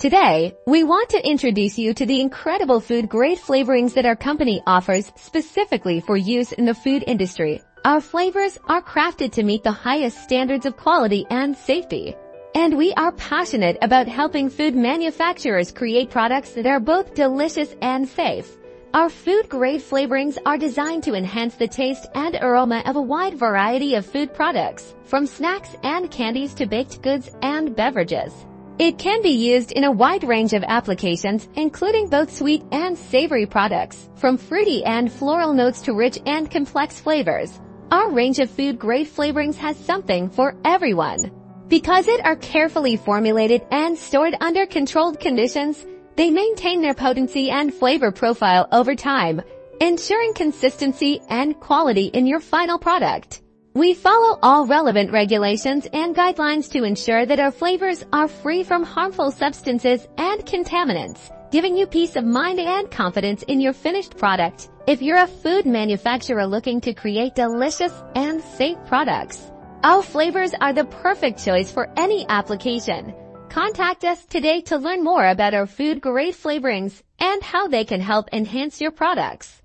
Today, we want to introduce you to the incredible food-grade flavorings that our company offers specifically for use in the food industry. Our flavors are crafted to meet the highest standards of quality and safety. And we are passionate about helping food manufacturers create products that are both delicious and safe. Our food-grade flavorings are designed to enhance the taste and aroma of a wide variety of food products, from snacks and candies to baked goods and beverages. It can be used in a wide range of applications, including both sweet and savory products, from fruity and floral notes to rich and complex flavors. Our range of food-grade flavorings has something for everyone. Because it are carefully formulated and stored under controlled conditions, they maintain their potency and flavor profile over time, ensuring consistency and quality in your final product. We follow all relevant regulations and guidelines to ensure that our flavors are free from harmful substances and contaminants, giving you peace of mind and confidence in your finished product. If you're a food manufacturer looking to create delicious and safe products, our flavors are the perfect choice for any application. Contact us today to learn more about our food grade flavorings and how they can help enhance your products.